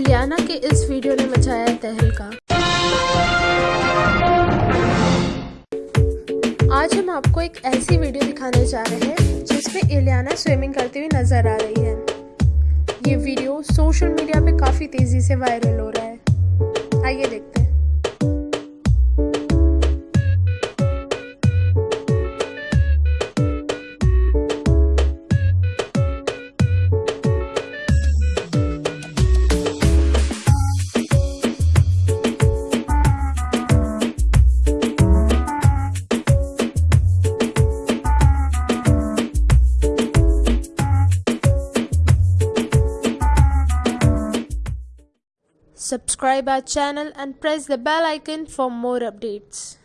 इलियाना के इस वीडियो ने मचाया तहलका आज हम आपको एक ऐसी वीडियो दिखाने जा रहे हैं, जिसमें इलियाना स्विमिंग करती हुई नज़र आ रही है। ये वीडियो सोशल मीडिया पे काफ़ी तेज़ी से वायरल हो रहा है। आइए देखते हैं। Subscribe our channel and press the bell icon for more updates.